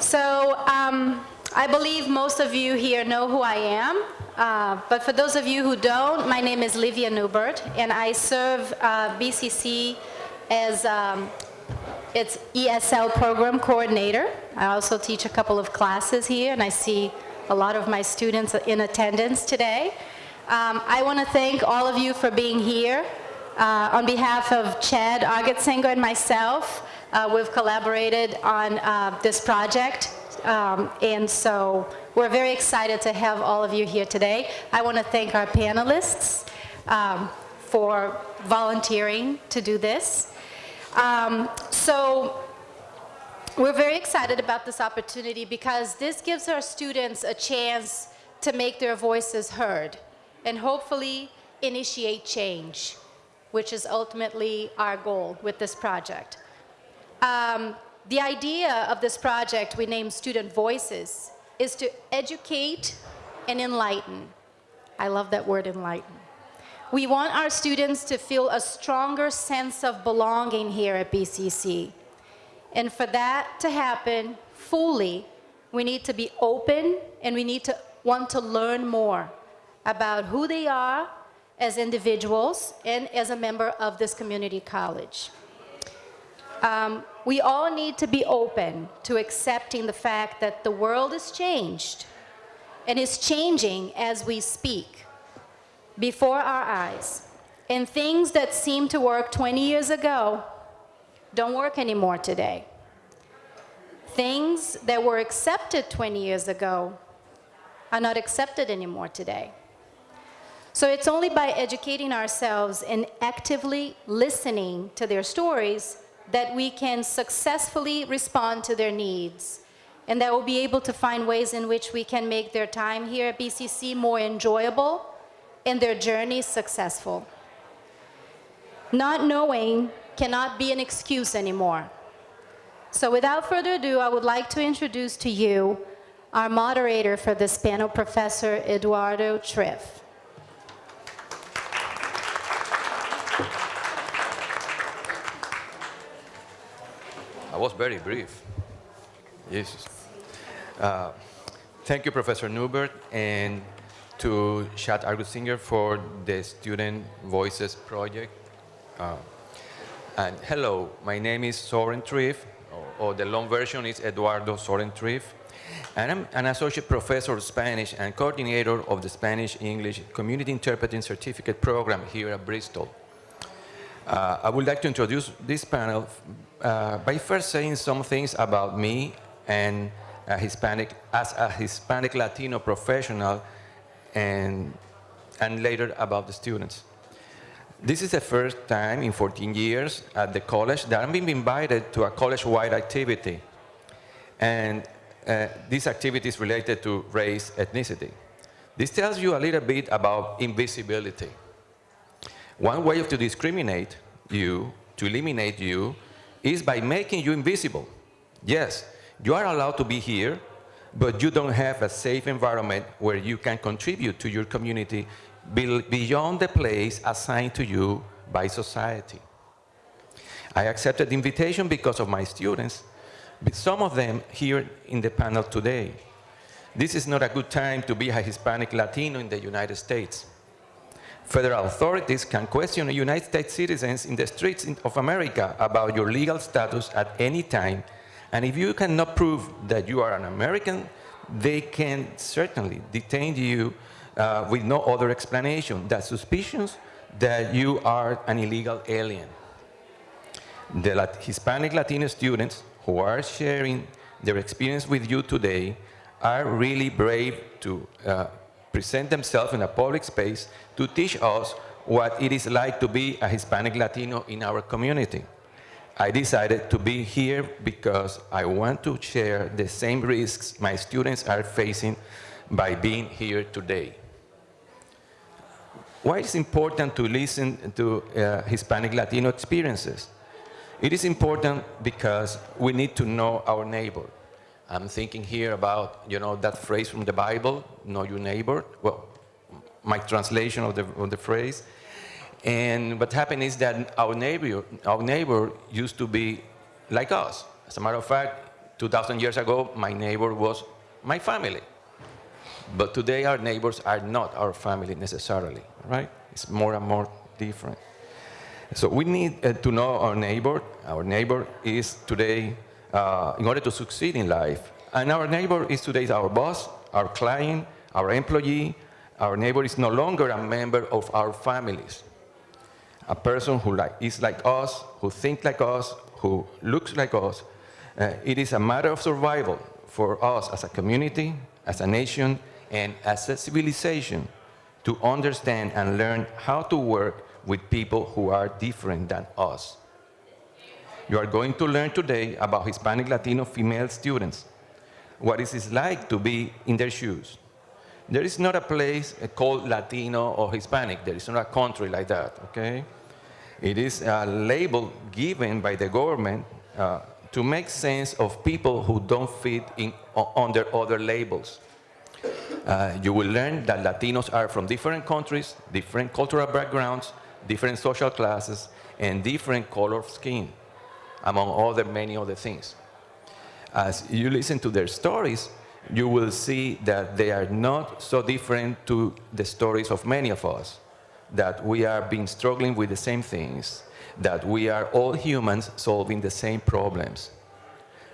So um, I believe most of you here know who I am. Uh, but for those of you who don't, my name is Livia Newbert, and I serve uh, BCC as um, its ESL program coordinator. I also teach a couple of classes here, and I see a lot of my students in attendance today. Um, I want to thank all of you for being here. Uh, on behalf of Chad Augutzinger and myself, uh, we've collaborated on uh, this project, um, and so we're very excited to have all of you here today. I want to thank our panelists um, for volunteering to do this. Um, so we're very excited about this opportunity because this gives our students a chance to make their voices heard and hopefully initiate change, which is ultimately our goal with this project. Um, the idea of this project we named Student Voices is to educate and enlighten. I love that word enlighten. We want our students to feel a stronger sense of belonging here at BCC. And for that to happen fully, we need to be open and we need to want to learn more about who they are as individuals and as a member of this community college. Um, we all need to be open to accepting the fact that the world has changed and is changing as we speak before our eyes. And things that seemed to work 20 years ago don't work anymore today. Things that were accepted 20 years ago are not accepted anymore today. So it's only by educating ourselves and actively listening to their stories that we can successfully respond to their needs and that we'll be able to find ways in which we can make their time here at BCC more enjoyable and their journey successful. Not knowing cannot be an excuse anymore. So without further ado, I would like to introduce to you our moderator for this panel, Professor Eduardo Triff. I was very brief. Jesus. Uh, thank you, Professor Newbert, and to Chad Augutzinger for the Student Voices Project. Uh, and hello, my name is Soren Triff, or, or, the long version is Eduardo Soren Triff, and I'm an associate professor of Spanish and coordinator of the Spanish-English Community Interpreting Certificate Program here at Bristol. Uh, I would like to introduce this panel uh, by first saying some things about me and a Hispanic, as a Hispanic Latino professional and, and later about the students. This is the first time in 14 years at the college that I'm being invited to a college-wide activity. And uh, this activity is related to race, ethnicity. This tells you a little bit about invisibility. One way to discriminate you, to eliminate you, is by making you invisible. Yes, you are allowed to be here, but you don't have a safe environment where you can contribute to your community beyond the place assigned to you by society. I accepted the invitation because of my students, some of them here in the panel today. This is not a good time to be a Hispanic Latino in the United States. Federal authorities can question United States citizens in the streets of America about your legal status at any time, and if you cannot prove that you are an American, they can certainly detain you uh, with no other explanation than suspicions that you are an illegal alien. The Lat Hispanic Latino students who are sharing their experience with you today are really brave to uh, present themselves in a public space to teach us what it is like to be a Hispanic Latino in our community. I decided to be here because I want to share the same risks my students are facing by being here today. Why is it important to listen to uh, Hispanic Latino experiences? It is important because we need to know our neighbor. I'm thinking here about, you know, that phrase from the Bible, know your neighbor. Well, my translation of the, of the phrase. And what happened is that our neighbor, our neighbor used to be like us. As a matter of fact, 2,000 years ago, my neighbor was my family. But today, our neighbors are not our family necessarily, right? It's more and more different. So we need uh, to know our neighbor. Our neighbor is today, uh, in order to succeed in life. And our neighbor is today our boss, our client, our employee. Our neighbor is no longer a member of our families. A person who like, is like us, who thinks like us, who looks like us. Uh, it is a matter of survival for us as a community, as a nation, and as a civilization to understand and learn how to work with people who are different than us. You are going to learn today about Hispanic Latino female students, what it is like to be in their shoes. There is not a place called Latino or Hispanic. There is not a country like that, okay? It is a label given by the government uh, to make sense of people who don't fit in, under other labels. Uh, you will learn that Latinos are from different countries, different cultural backgrounds, different social classes, and different color of skin, among other many other things. As you listen to their stories, you will see that they are not so different to the stories of many of us, that we are being struggling with the same things, that we are all humans solving the same problems.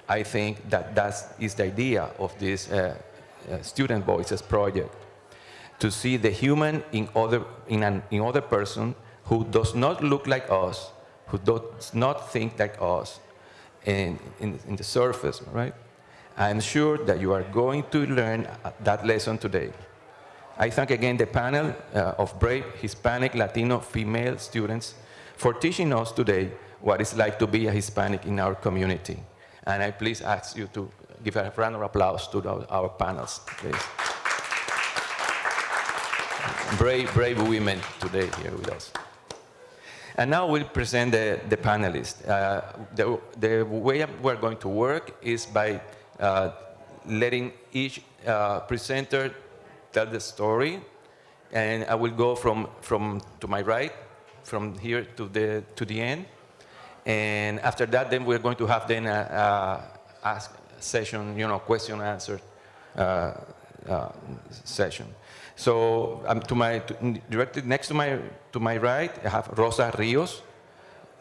I think that that is the idea of this uh, uh, Student Voices project, to see the human in other, in an in other person who does not look like us, who does not think like us in, in, in the surface, right? I'm sure that you are going to learn that lesson today. I thank again the panel uh, of brave Hispanic, Latino, female students for teaching us today what it's like to be a Hispanic in our community. And I please ask you to give a round of applause to the, our panels, please. brave, brave women today here with us. And now we'll present the, the panelists. Uh, the, the way we're going to work is by uh, letting each uh, presenter tell the story. And I will go from, from to my right, from here to the, to the end. And after that, then we're going to have then a, a ask session, you know, question answer uh, uh, session. So um, to my to, directly next to my to my right, I have Rosa Rios.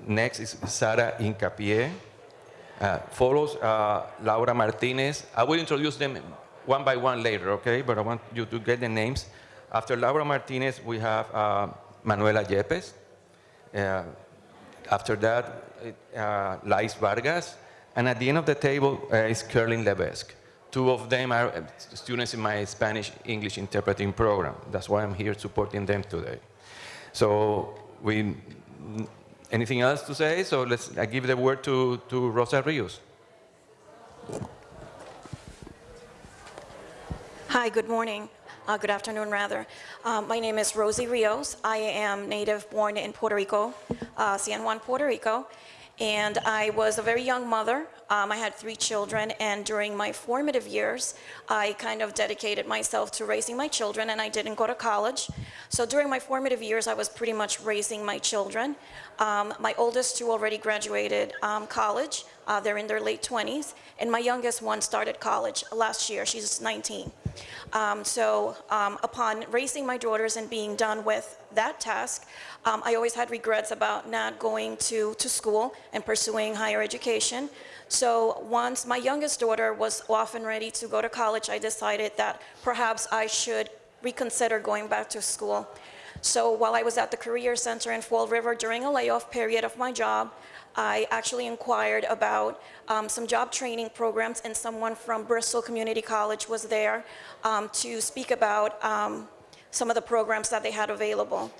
Next is Sara Incapié. Uh, follows uh, Laura Martinez. I will introduce them one by one later, okay? But I want you to get the names. After Laura Martinez, we have uh, Manuela Yepes. Uh, after that, uh, Lais Vargas. And at the end of the table uh, is Kerlin Levesque. Two of them are uh, students in my Spanish-English interpreting program. That's why I'm here supporting them today. So we, anything else to say? So let's, I give the word to, to Rosa Rios. Hi, good morning. Uh, good afternoon, rather. Uh, my name is Rosie Rios. I am native born in Puerto Rico, uh, San Juan, Puerto Rico, and I was a very young mother. Um, I had three children, and during my formative years, I kind of dedicated myself to raising my children, and I didn't go to college. So during my formative years, I was pretty much raising my children. Um, my oldest two already graduated um, college. Uh, they're in their late 20s, and my youngest one started college last year. She's 19. Um, so um, upon raising my daughters and being done with that task, um, I always had regrets about not going to, to school and pursuing higher education. So once my youngest daughter was off and ready to go to college, I decided that perhaps I should reconsider going back to school. So while I was at the Career Center in Fall River during a layoff period of my job, I actually inquired about um, some job training programs and someone from Bristol Community College was there um, to speak about um, some of the programs that they had available.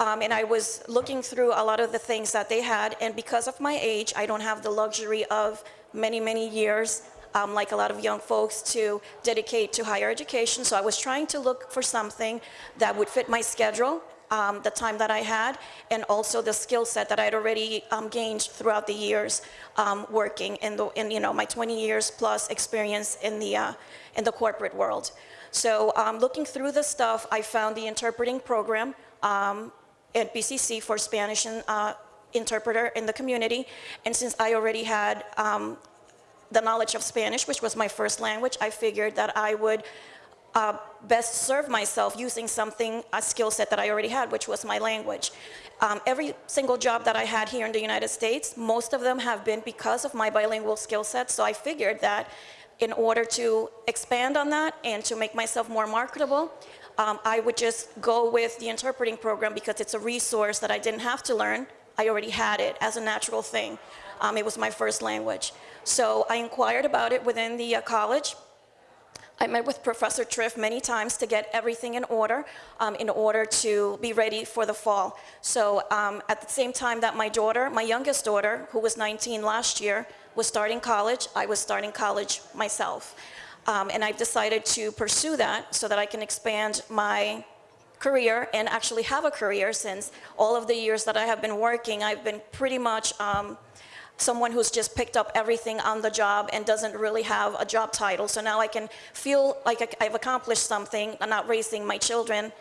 Um, and I was looking through a lot of the things that they had, and because of my age, I don't have the luxury of many, many years um, like a lot of young folks, to dedicate to higher education. So I was trying to look for something that would fit my schedule um, the time that I had, and also the skill set that I'd already um, gained throughout the years um, working in the, in, you know, my 20 years plus experience in the, uh, in the corporate world. So um, looking through the stuff, I found the interpreting program um, at BCC for Spanish and uh, interpreter in the community. And since I already had um, the knowledge of Spanish, which was my first language, I figured that I would uh, best serve myself using something, a skill set that I already had, which was my language. Um, every single job that I had here in the United States, most of them have been because of my bilingual skill set, so I figured that in order to expand on that and to make myself more marketable, um, I would just go with the interpreting program because it's a resource that I didn't have to learn. I already had it as a natural thing. Um, it was my first language. So I inquired about it within the uh, college. I met with Professor Triff many times to get everything in order, um, in order to be ready for the fall. So um, at the same time that my daughter, my youngest daughter, who was 19 last year, was starting college, I was starting college myself. Um, and I've decided to pursue that so that I can expand my career and actually have a career since all of the years that I have been working, I've been pretty much um, someone who's just picked up everything on the job and doesn't really have a job title. So now I can feel like I- I've accomplished something, I'm not raising my children,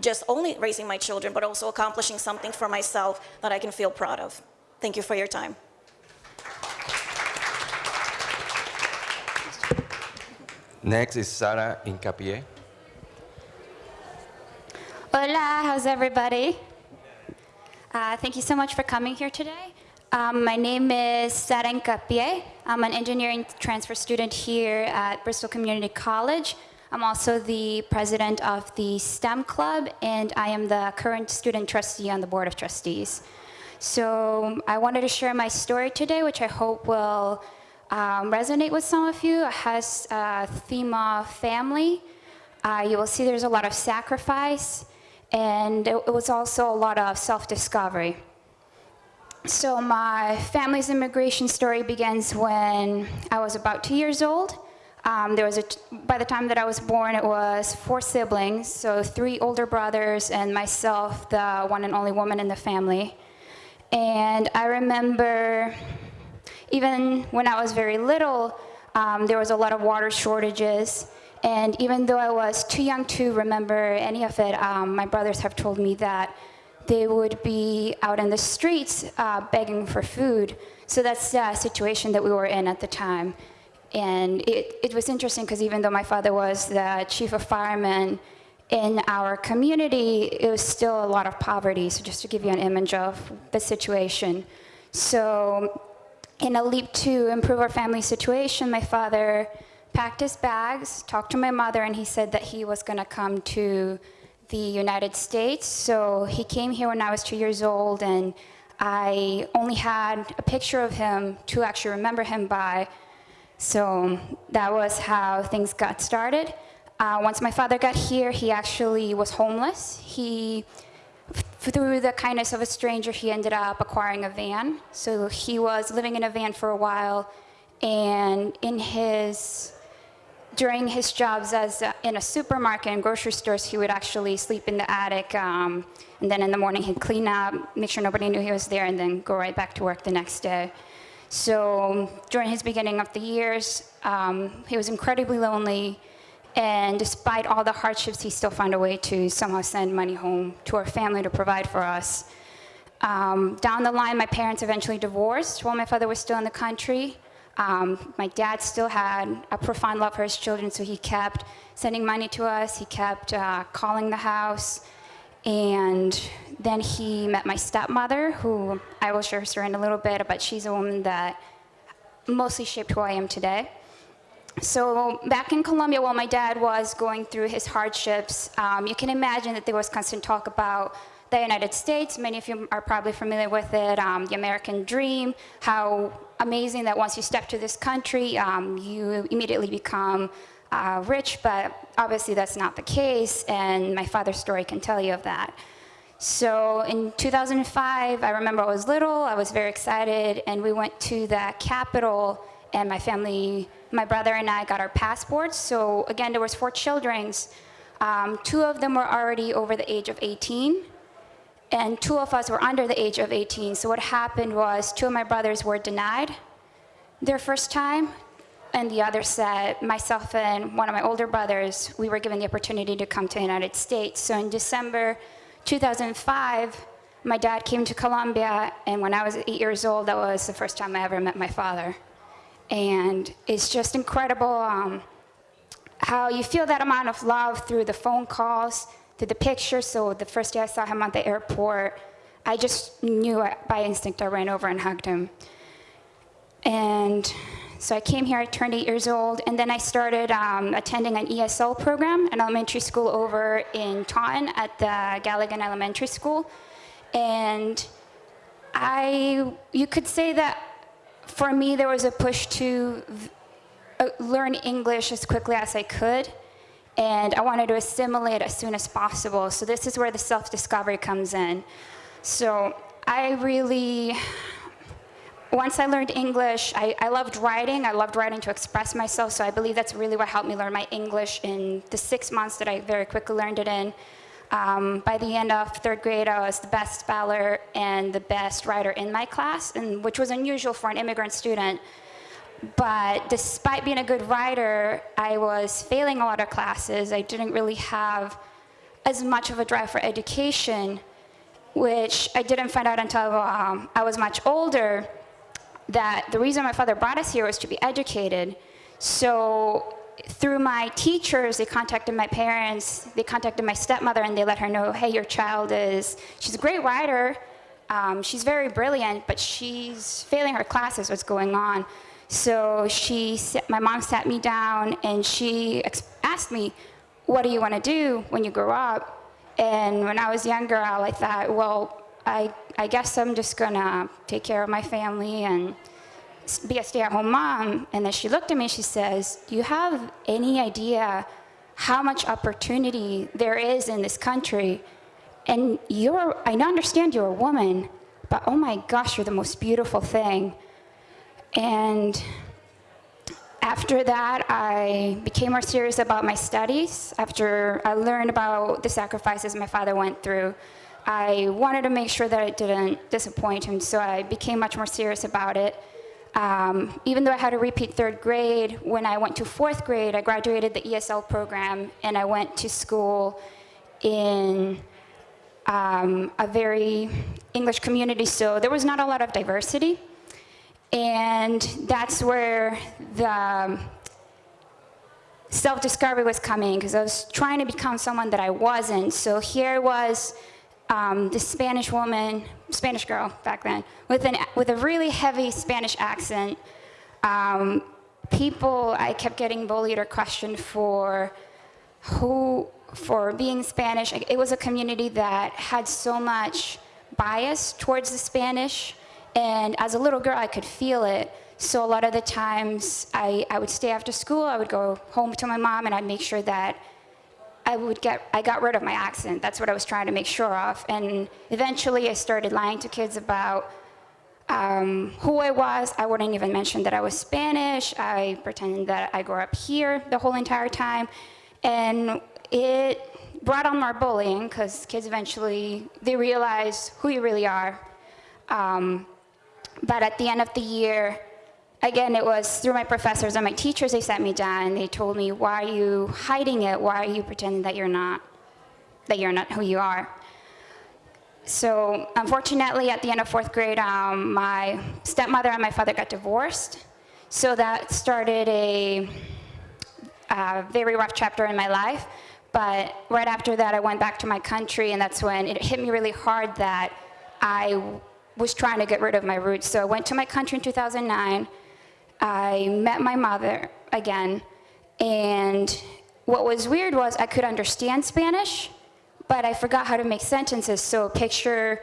just only raising my children, but also accomplishing something for myself that I can feel proud of. Thank you for your time. Next is Sara Incapié. Hola, how's everybody? Uh, thank you so much for coming here today. Um, my name is Sara Incapie. I'm an engineering transfer student here at Bristol Community College. I'm also the president of the STEM Club, and I am the current student trustee on the Board of Trustees. So I wanted to share my story today, which I hope will um, resonate with some of you. It has a theme of family. Uh, you will see there's a lot of sacrifice, and it, it was also a lot of self-discovery. So my family's immigration story begins when I was about two years old. Um, there was a by the time that I was born, it was four siblings, so three older brothers and myself, the one and only woman in the family. And I remember, even when I was very little, um, there was a lot of water shortages. And even though I was too young to remember any of it, um, my brothers have told me that they would be out in the streets uh, begging for food. So that's the situation that we were in at the time. And it, it was interesting because even though my father was the chief of firemen in our community, it was still a lot of poverty. So just to give you an image of the situation. So in a leap to improve our family situation, my father packed his bags, talked to my mother, and he said that he was going to come to the United States. So he came here when I was two years old, and I only had a picture of him to actually remember him by. So that was how things got started. Uh, once my father got here, he actually was homeless. He, through the kindness of a stranger, he ended up acquiring a van. So he was living in a van for a while, and in his during his jobs as uh, in a supermarket and grocery stores, he would actually sleep in the attic, um, and then in the morning he'd clean up, make sure nobody knew he was there, and then go right back to work the next day. So during his beginning of the years, um, he was incredibly lonely, and despite all the hardships, he still found a way to somehow send money home to our family to provide for us. Um, down the line, my parents eventually divorced while my father was still in the country. Um, my dad still had a profound love for his children, so he kept sending money to us. He kept uh, calling the house. And then he met my stepmother, who I will share her story in a little bit, but she's a woman that mostly shaped who I am today. So back in Colombia, while my dad was going through his hardships, um, you can imagine that there was constant talk about the United States. Many of you are probably familiar with it, um, the American dream, how amazing that once you step to this country, um, you immediately become uh, rich, but obviously that's not the case, and my father's story can tell you of that. So in 2005, I remember I was little, I was very excited, and we went to the capital, and my family, my brother and I got our passports. So again, there was four children. Um, two of them were already over the age of 18, and two of us were under the age of 18. So what happened was two of my brothers were denied their first time, and the other said, myself and one of my older brothers, we were given the opportunity to come to the United States. So in December 2005, my dad came to Colombia, and when I was eight years old, that was the first time I ever met my father. And it's just incredible um, how you feel that amount of love through the phone calls, the picture. So the first day I saw him at the airport, I just knew by instinct. I ran over and hugged him. And so I came here, I turned eight years old, and then I started um, attending an ESL program, an elementary school over in Taunton at the Galligan Elementary School. And I, you could say that for me, there was a push to uh, learn English as quickly as I could. And I wanted to assimilate as soon as possible. So this is where the self-discovery comes in. So I really, once I learned English, I, I loved writing. I loved writing to express myself. So I believe that's really what helped me learn my English in the six months that I very quickly learned it in. Um, by the end of third grade, I was the best speller and the best writer in my class, and which was unusual for an immigrant student. But despite being a good writer, I was failing a lot of classes. I didn't really have as much of a drive for education, which I didn't find out until um, I was much older, that the reason my father brought us here was to be educated. So through my teachers, they contacted my parents, they contacted my stepmother, and they let her know, hey, your child is, she's a great writer, um, she's very brilliant, but she's failing her classes, what's going on? So she, my mom sat me down and she asked me, what do you want to do when you grow up? And when I was younger, I thought, well, I, I guess I'm just gonna take care of my family and be a stay-at-home mom. And then she looked at me, she says, do you have any idea how much opportunity there is in this country? And you're, I understand you're a woman, but oh my gosh, you're the most beautiful thing. And after that, I became more serious about my studies. After I learned about the sacrifices my father went through, I wanted to make sure that I didn't disappoint him, so I became much more serious about it. Um, even though I had to repeat third grade, when I went to fourth grade, I graduated the ESL program and I went to school in um, a very English community, so there was not a lot of diversity. And that's where the self-discovery was coming because I was trying to become someone that I wasn't. So here was um, Spanish woman, Spanish girl back then, with, an, with a really heavy Spanish accent. Um, people, I kept getting bullied or questioned for who, for being Spanish. It was a community that had so much bias towards the Spanish. And as a little girl, I could feel it. So a lot of the times I, I would stay after school, I would go home to my mom and I'd make sure that I would get, I got rid of my accent. That's what I was trying to make sure of. And eventually I started lying to kids about um, who I was. I wouldn't even mention that I was Spanish. I pretended that I grew up here the whole entire time. And it brought on more bullying because kids eventually, they realize who you really are. Um, but at the end of the year, again, it was through my professors and my teachers, they sat me down and they told me, why are you hiding it? Why are you pretending that you're not, that you're not who you are? So unfortunately, at the end of fourth grade, um, my stepmother and my father got divorced. So that started a, a very rough chapter in my life. But right after that, I went back to my country, and that's when it hit me really hard that I was trying to get rid of my roots. So I went to my country in 2009. I met my mother again, and what was weird was I could understand Spanish, but I forgot how to make sentences. So picture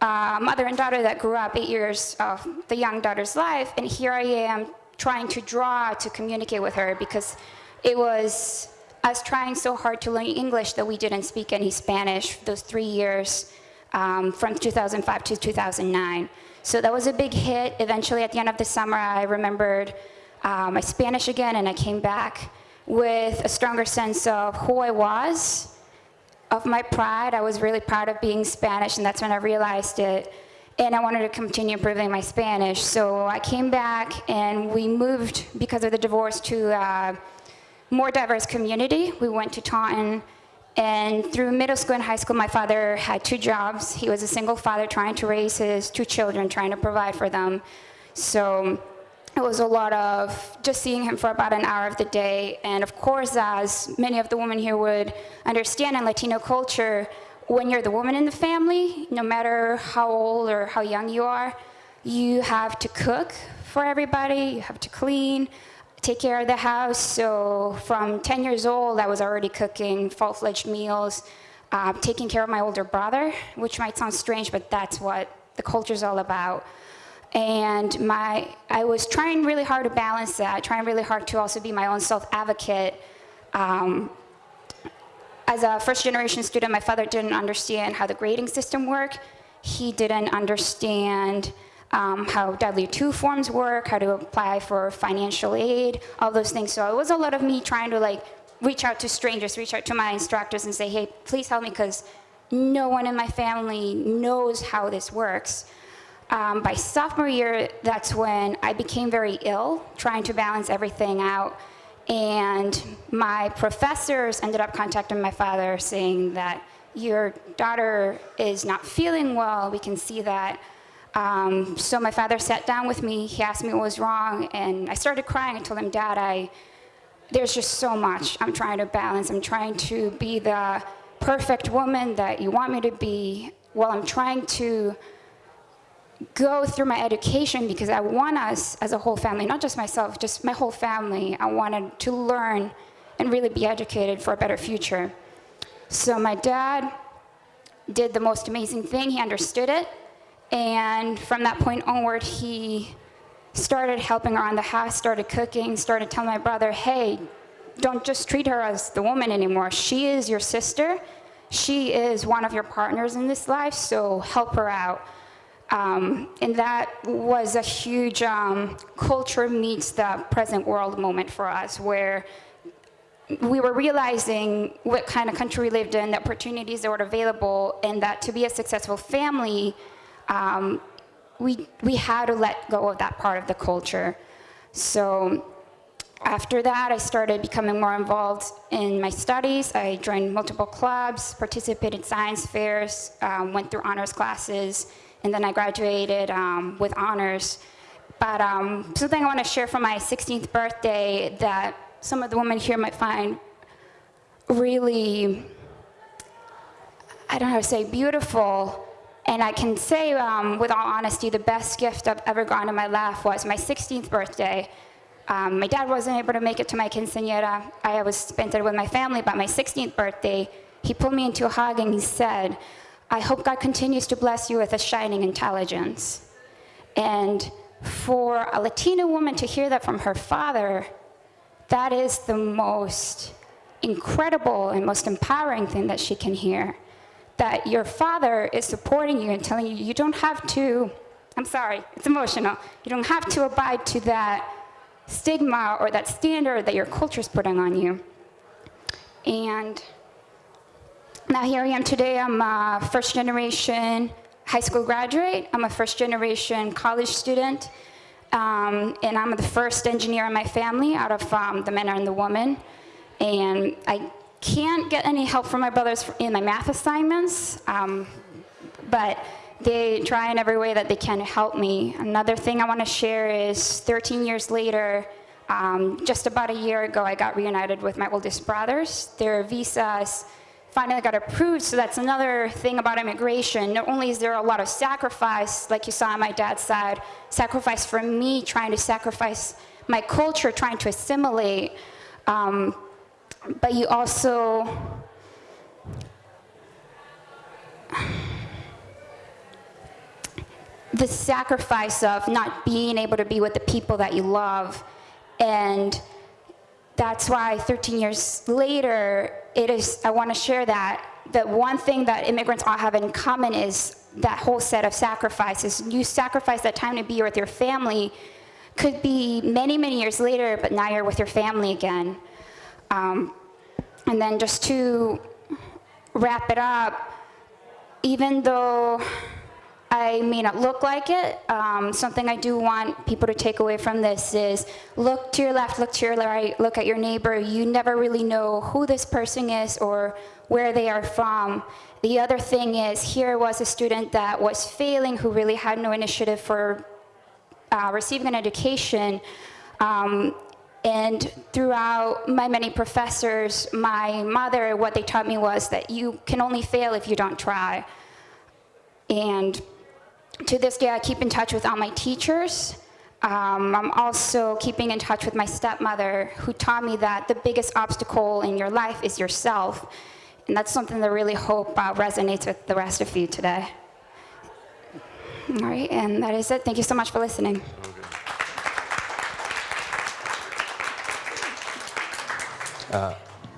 a mother and daughter that grew up eight years of the young daughter's life, and here I am trying to draw to communicate with her because it was us trying so hard to learn English that we didn't speak any Spanish those three years um, from 2005 to 2009. So that was a big hit. Eventually, at the end of the summer, I remembered uh, my Spanish again, and I came back with a stronger sense of who I was, of my pride. I was really proud of being Spanish, and that's when I realized it. And I wanted to continue improving my Spanish. So I came back, and we moved, because of the divorce, to a more diverse community. We went to Taunton. And through middle school and high school, my father had two jobs. He was a single father trying to raise his two children, trying to provide for them. So it was a lot of just seeing him for about an hour of the day. And of course, as many of the women here would understand in Latino culture, when you're the woman in the family, no matter how old or how young you are, you have to cook for everybody, you have to clean, take care of the house. So from 10 years old, I was already cooking full-fledged meals, uh, taking care of my older brother, which might sound strange, but that's what the culture's all about and my I was trying really hard to balance that, trying really hard to also be my own self-advocate. Um, as a first-generation student, my father didn't understand how the grading system worked. He didn't understand um, how W-2 forms work, how to apply for financial aid, all those things. So it was a lot of me trying to like reach out to strangers, reach out to my instructors and say, hey, please help me because no one in my family knows how this works. Um, by sophomore year, that's when I became very ill, trying to balance everything out. And my professors ended up contacting my father saying that your daughter is not feeling well, we can see that. Um, so my father sat down with me, he asked me what was wrong, and I started crying. I told him, Dad, I, there's just so much I'm trying to balance. I'm trying to be the perfect woman that you want me to be while I'm trying to go through my education because I want us as a whole family, not just myself, just my whole family, I wanted to learn and really be educated for a better future. So my dad did the most amazing thing, he understood it, and from that point onward, he started helping around the house, started cooking, started telling my brother, hey, don't just treat her as the woman anymore. She is your sister. She is one of your partners in this life, so help her out. Um, and that was a huge um, culture meets the present world moment for us where we were realizing what kind of country we lived in, the opportunities that were available, and that to be a successful family, um, we, we had to let go of that part of the culture. So after that, I started becoming more involved in my studies. I joined multiple clubs, participated in science fairs, um, went through honors classes, and then I graduated um, with honors. But um, something I want to share from my 16th birthday that some of the women here might find really, I don't know how to say, beautiful. And I can say um, with all honesty, the best gift I've ever gotten in my life was my 16th birthday. Um, my dad wasn't able to make it to my quinceañera. I was spent it with my family, but my 16th birthday, he pulled me into a hug and he said, I hope God continues to bless you with a shining intelligence. And for a Latina woman to hear that from her father, that is the most incredible and most empowering thing that she can hear. That your father is supporting you and telling you you don't have to, I'm sorry, it's emotional, you don't have to abide to that stigma or that standard that your culture is putting on you. And now here I am today, I'm a first generation high school graduate. I'm a first generation college student. Um, and I'm the first engineer in my family out of um, the men and the women. And I can't get any help from my brothers in my math assignments, um, but they try in every way that they can to help me. Another thing I want to share is 13 years later, um, just about a year ago, I got reunited with my oldest brothers. Their visas finally got approved. So that's another thing about immigration. Not only is there a lot of sacrifice, like you saw on my dad's side, sacrifice for me trying to sacrifice my culture, trying to assimilate, um, but you also, the sacrifice of not being able to be with the people that you love and that's why 13 years later, it is, I want to share that, that one thing that immigrants all have in common is that whole set of sacrifices. You sacrifice that time to be with your family, could be many, many years later, but now you're with your family again. Um, and then just to wrap it up, even though I may not look like it. Um, something I do want people to take away from this is look to your left, look to your right, look at your neighbor. You never really know who this person is or where they are from. The other thing is here was a student that was failing who really had no initiative for uh, receiving an education. Um, and throughout my many professors, my mother, what they taught me was that you can only fail if you don't try. And to this day, I keep in touch with all my teachers. Um, I'm also keeping in touch with my stepmother, who taught me that the biggest obstacle in your life is yourself. And that's something that I really hope uh, resonates with the rest of you today. All right, and that is it. Thank you so much for listening.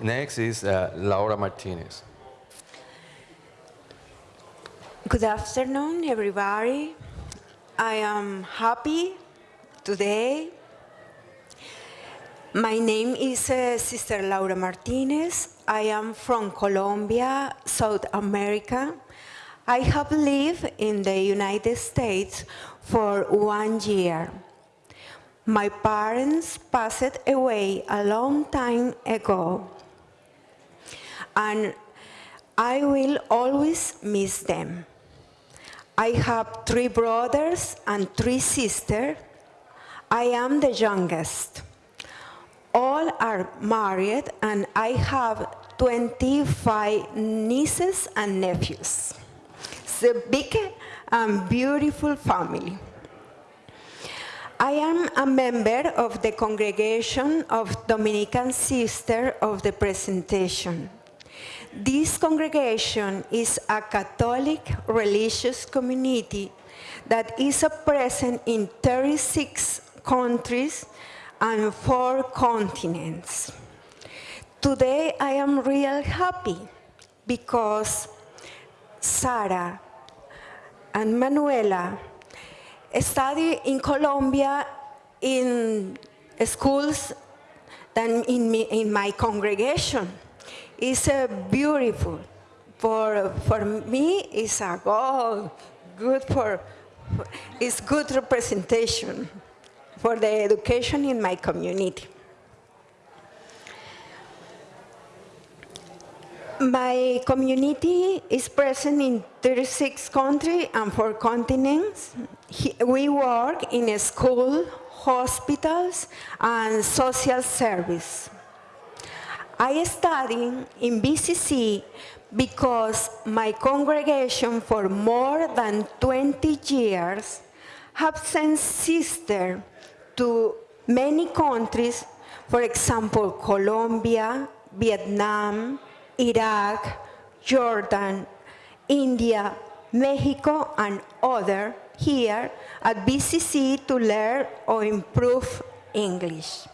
Next is uh, Laura Martinez. Good afternoon, everybody. I am happy today. My name is uh, Sister Laura Martinez. I am from Colombia, South America. I have lived in the United States for one year. My parents passed away a long time ago, and I will always miss them. I have three brothers and three sisters. I am the youngest. All are married, and I have 25 nieces and nephews. It's a big and beautiful family. I am a member of the congregation of Dominican Sister of the Presentation. This congregation is a Catholic religious community that is present in 36 countries and four continents. Today I am real happy because Sarah and Manuela study in Colombia in schools than in, me, in my congregation. It's uh, beautiful. For, for me, it's a goal, good for, it's good representation for the education in my community. My community is present in 36 countries and four continents. We work in a school, hospitals, and social service. I study in BCC because my congregation for more than 20 years have sent sisters to many countries, for example, Colombia, Vietnam, Iraq, Jordan, India, Mexico, and other here at BCC to learn or improve English.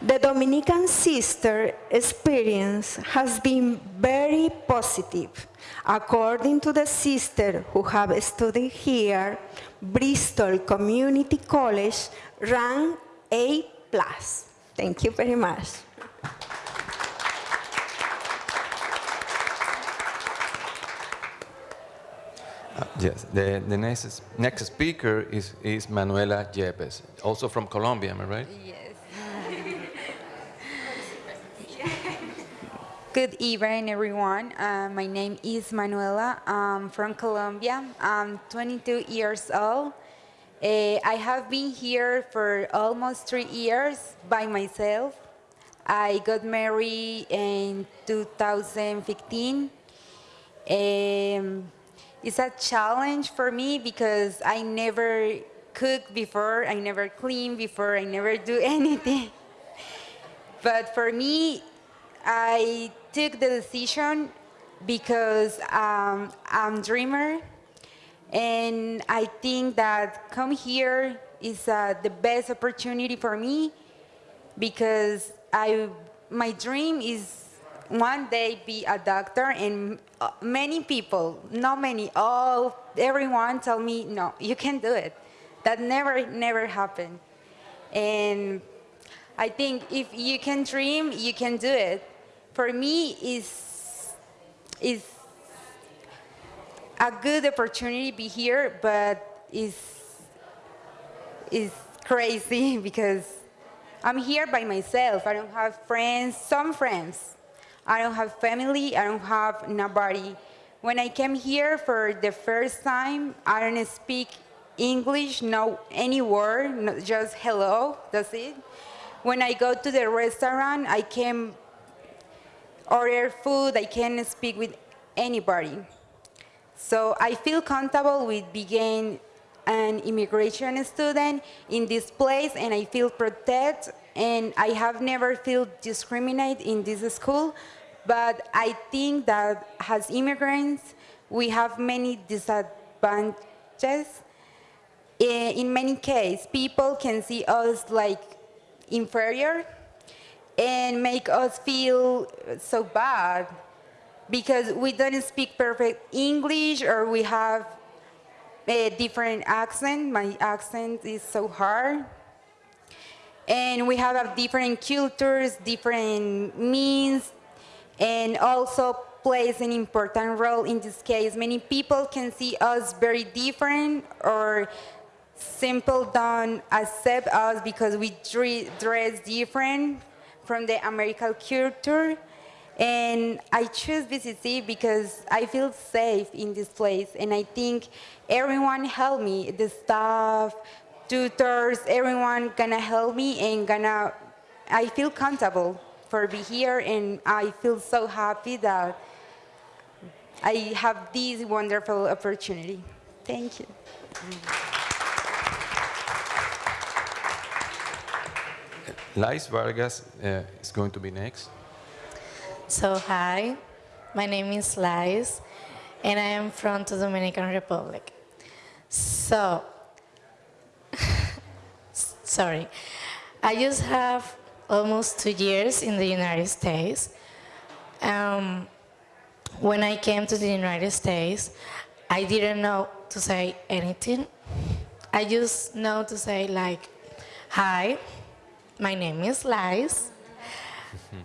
The Dominican sister experience has been very positive. According to the sister who have studied here, Bristol Community College ranked A+. Thank you very much. Yes, the, the next, next speaker is, is Manuela Yepes, also from Colombia, am I right? Yes. Good evening, everyone. Uh, my name is Manuela. I'm from Colombia. I'm 22 years old. Uh, I have been here for almost three years by myself. I got married in 2015. Um, it's a challenge for me because I never cook before, I never clean before, I never do anything. But for me, I took the decision because um, I'm a dreamer, and I think that come here is uh, the best opportunity for me because I my dream is one day be a doctor and uh, many people not many all everyone tell me no you can't do it that never never happened and i think if you can dream you can do it for me is is a good opportunity to be here but is is crazy because I'm here by myself. I don't have friends, some friends. I don't have family, I don't have nobody. When I came here for the first time, I don't speak English, no any word, no, just hello, that's it. When I go to the restaurant, I can order food, I can speak with anybody. So I feel comfortable with being an immigration student in this place and I feel protected and I have never felt discriminated in this school. But I think that as immigrants, we have many disadvantages. Eh, In many cases, people can see us like inferior and make us feel so bad because we don't speak perfect English or we have a different accent. My accent is so hard. And we have a different cultures, different means, and also plays an important role in this case. Many people can see us very different or simple don't accept us because we dress different from the American culture. And I choose BCC because I feel safe in this place. And I think everyone helped me, the staff, tutors, everyone gonna help me and gonna, I feel comfortable for be here and I feel so happy that I have this wonderful opportunity. Thank you. Lais Vargas uh, is going to be next. So hi, my name is Lais, and I am from the Dominican Republic. So, sorry, I just have almost two years in the United States. Um, when I came to the United States, I didn't know to say anything. I just know to say like, hi, my name is Lais.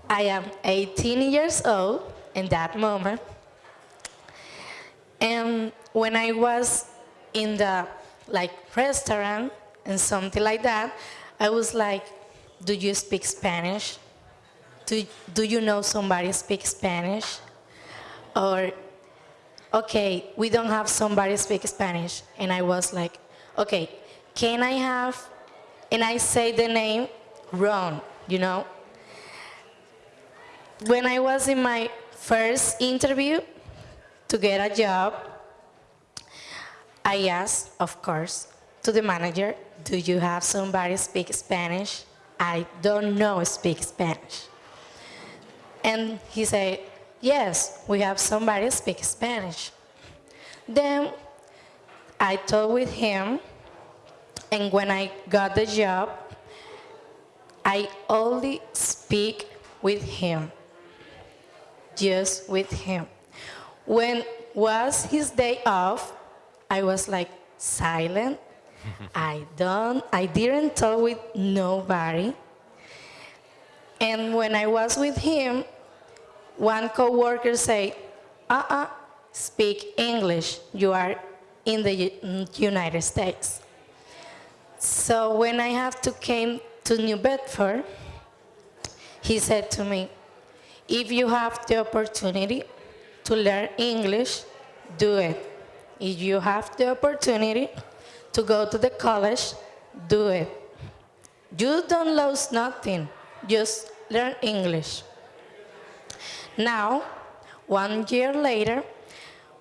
I am 18 years old in that moment. And when I was in the like restaurant and something like that, I was like, do you speak Spanish? Do, do you know somebody speak Spanish? Or, okay, we don't have somebody speak Spanish. And I was like, okay, can I have, and I say the name wrong, you know? When I was in my first interview to get a job, I asked, of course, to the manager, do you have somebody speak Spanish? I don't know speak Spanish. And he said, yes, we have somebody speak Spanish. Then I talked with him, and when I got the job, I only speak with him, just with him. When was his day off, I was like silent. I don't, I didn't talk with nobody. And when I was with him, one coworker say, uh-uh, speak English. You are in the United States. So when I have to came to New Bedford, he said to me, if you have the opportunity to learn English, do it. If you have the opportunity to go to the college, do it. You don't lose nothing, just learn English. Now, one year later,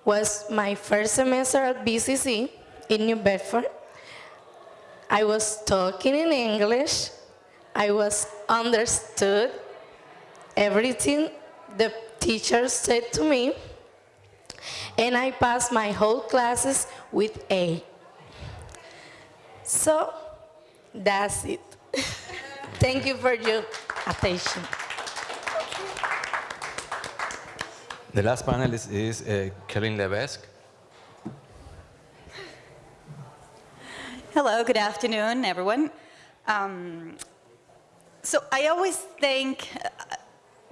was my first semester at BCC in New Bedford. I was talking in English. I was understood everything the teacher said to me. And I passed my whole classes with A. So, that's it. Thank you for your attention. The last panelist is uh, Kellen Levesque. Hello, good afternoon, everyone. Um, so I always think uh,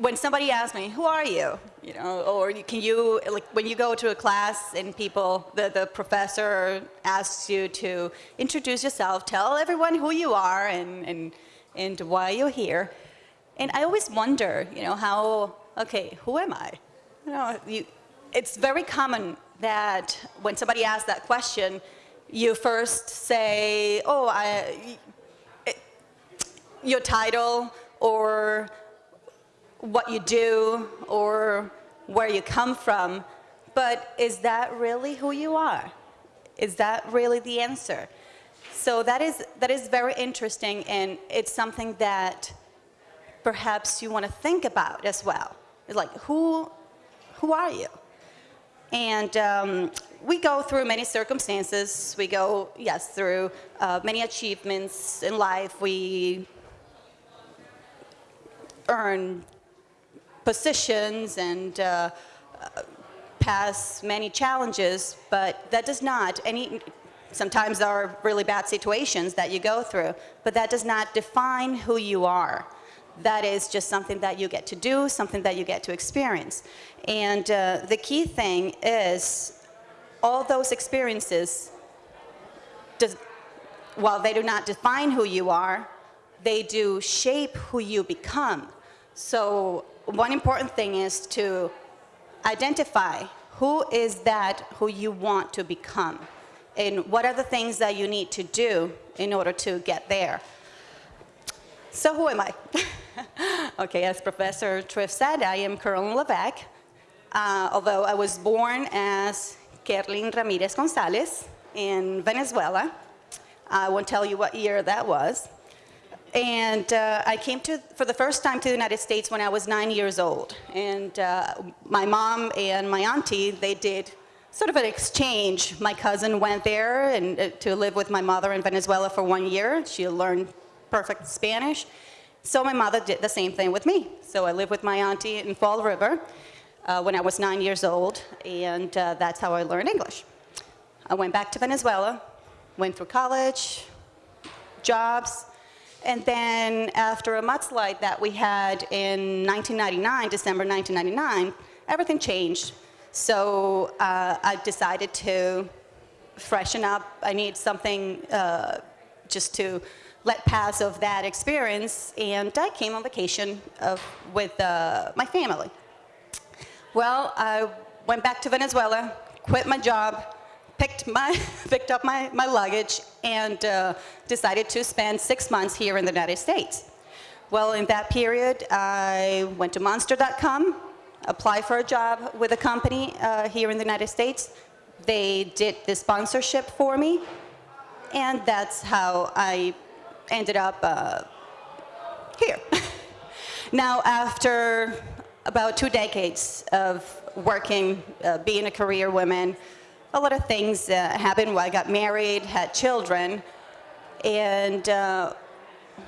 when somebody asks me, "Who are you?" You know, or can you like when you go to a class and people, the the professor asks you to introduce yourself, tell everyone who you are and and and why you're here. And I always wonder, you know, how okay, who am I? You know, you, it's very common that when somebody asks that question, you first say, oh, I, your title or what you do or where you come from, but is that really who you are? Is that really the answer? So that is, that is very interesting and it's something that perhaps you want to think about as well. It's like, who, who are you? And um, we go through many circumstances. We go, yes, through uh, many achievements in life. We earn positions and uh, pass many challenges, but that does not, any, sometimes there are really bad situations that you go through, but that does not define who you are. That is just something that you get to do, something that you get to experience. And uh, the key thing is all those experiences, does, while they do not define who you are, they do shape who you become. So one important thing is to identify who is that who you want to become and what are the things that you need to do in order to get there. So who am I? okay, as Professor Triff said, I am Carolyn Levesque, uh, although I was born as Kerlin Ramirez Gonzalez in Venezuela. I won't tell you what year that was. And uh, I came to, for the first time to the United States when I was nine years old. And uh, my mom and my auntie, they did sort of an exchange. My cousin went there and, uh, to live with my mother in Venezuela for one year. She learned perfect Spanish. So my mother did the same thing with me. So I lived with my auntie in Fall River uh, when I was nine years old, and uh, that's how I learned English. I went back to Venezuela, went through college, jobs, and then after a mudslide that we had in 1999, December 1999, everything changed. So uh, I decided to freshen up. I need something uh, just to let pass of that experience, and I came on vacation of, with uh, my family. Well, I went back to Venezuela, quit my job, picked, my, picked up my, my luggage and uh, decided to spend six months here in the United States. Well, in that period, I went to monster.com, applied for a job with a company uh, here in the United States. They did the sponsorship for me, and that's how I ended up uh, here. now, after about two decades of working, uh, being a career woman, a lot of things uh, happened. I got married, had children, and uh,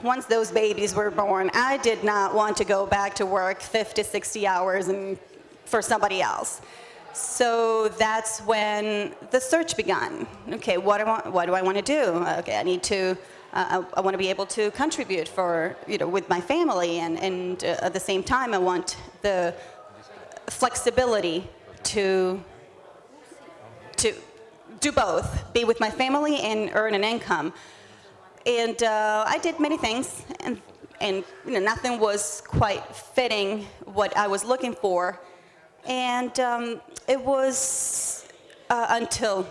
once those babies were born, I did not want to go back to work 50, 60 hours and for somebody else. So that's when the search began. Okay, what do I want, what do I want to do? Okay, I need to, uh, I, I want to be able to contribute for, you know, with my family, and, and uh, at the same time, I want the flexibility to do both, be with my family and earn an income. And uh, I did many things, and, and you know, nothing was quite fitting what I was looking for. And um, it was uh, until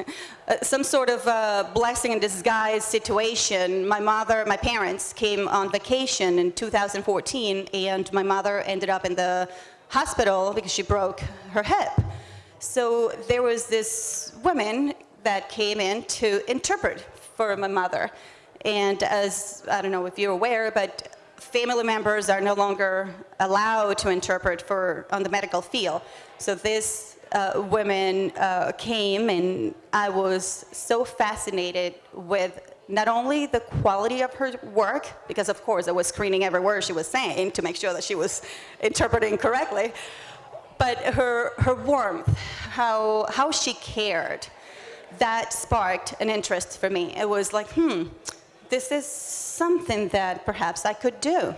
some sort of uh, blessing in disguise situation. My mother, my parents came on vacation in 2014, and my mother ended up in the hospital because she broke her hip. So there was this woman that came in to interpret for my mother. And as, I don't know if you're aware, but family members are no longer allowed to interpret for, on the medical field. So this uh, woman uh, came and I was so fascinated with not only the quality of her work, because of course I was screening every word she was saying to make sure that she was interpreting correctly, but her, her warmth, how, how she cared, that sparked an interest for me. It was like, hmm, this is something that perhaps I could do.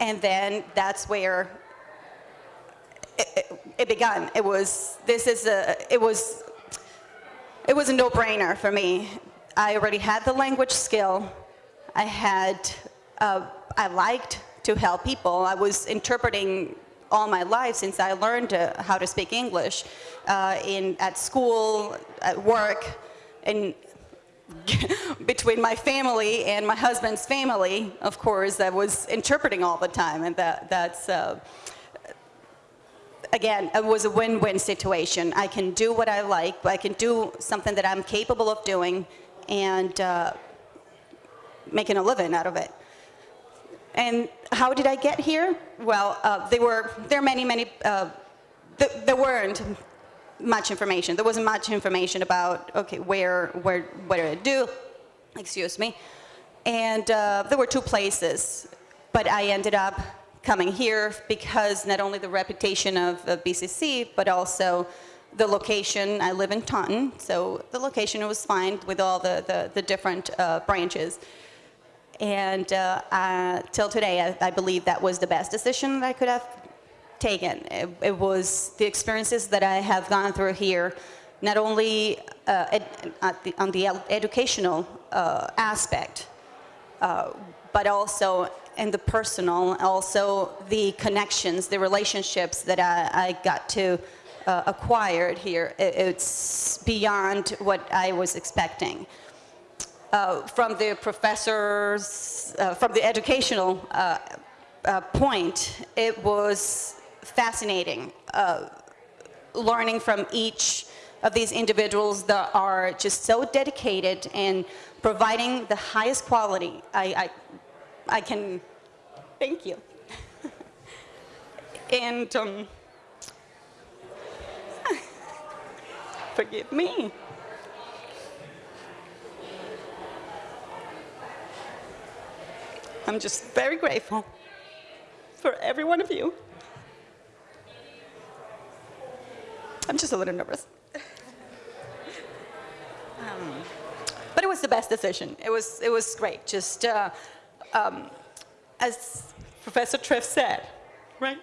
And then that's where it, it, it began. It was, this is a, it was, it was a no-brainer for me. I already had the language skill. I had, uh, I liked to help people. I was interpreting all my life since I learned uh, how to speak English uh, in, at school, at work. and between my family and my husband's family, of course, I was interpreting all the time, and that, that's, uh, again, it was a win-win situation. I can do what I like, but I can do something that I'm capable of doing and uh, making a living out of it. And how did I get here? Well, uh, there were there are many, many. Uh, th there weren't much information. There wasn't much information about okay where where what did I do? Excuse me. And uh, there were two places, but I ended up coming here because not only the reputation of, of BCC, but also the location. I live in Taunton, so the location was fine with all the the, the different uh, branches. And uh, uh, till today, I, I, believe that was the best decision that I could have taken. It, it, was the experiences that I have gone through here, not only uh, ed, the, on the educational uh, aspect, uh, but also in the personal, also the connections, the relationships that I, I got to uh, acquire here. It, it's beyond what I was expecting uh, from the professors, uh, from the educational uh, uh point, it was fascinating uh, learning from each of these individuals that are just so dedicated in providing the highest quality. I, I, I can, thank you. and um, forgive me. I'm just very grateful for every one of you. I'm just a little nervous. Um, but it was the best decision. It was, it was great. Just uh, um, as Professor Triff said, right?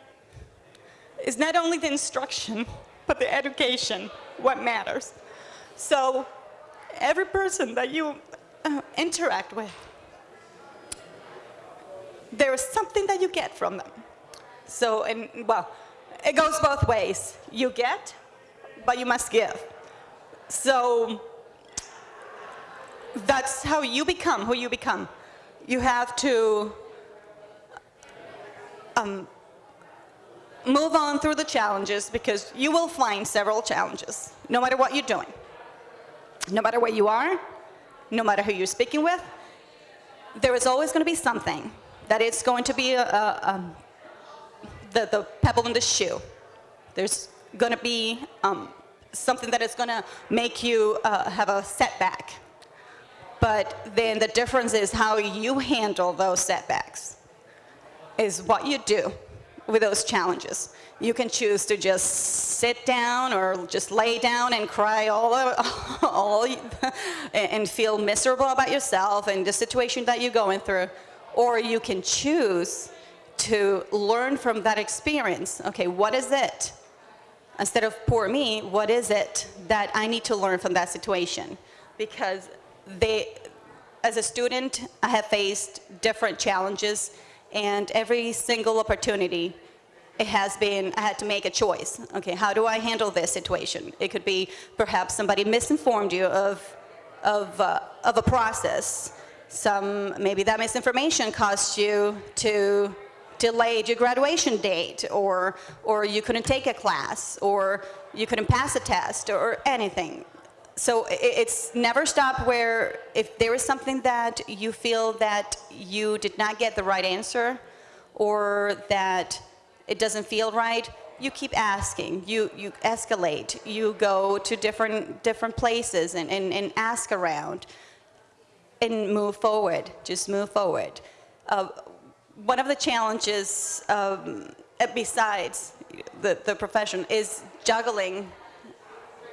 It's not only the instruction, but the education what matters. So every person that you uh, interact with, there is something that you get from them. So, and well, it goes both ways. You get, but you must give. So that's how you become who you become. You have to um, move on through the challenges because you will find several challenges, no matter what you're doing. No matter where you are, no matter who you're speaking with, there is always going to be something that it's going to be a, a, um, the, the pebble in the shoe. There's going to be um, something that is going to make you uh, have a setback. But then the difference is how you handle those setbacks is what you do with those challenges. You can choose to just sit down or just lay down and cry all, all and feel miserable about yourself and the situation that you're going through or you can choose to learn from that experience. Okay, what is it? Instead of poor me, what is it that I need to learn from that situation? Because they, as a student, I have faced different challenges and every single opportunity it has been, I had to make a choice. Okay, how do I handle this situation? It could be perhaps somebody misinformed you of, of, uh, of a process some, maybe that misinformation caused you to delay your graduation date, or, or you couldn't take a class, or you couldn't pass a test, or anything. So it's never stop where if there is something that you feel that you did not get the right answer, or that it doesn't feel right, you keep asking, you, you escalate, you go to different, different places and, and, and ask around and move forward, just move forward. Uh, one of the challenges, um, besides the, the profession, is juggling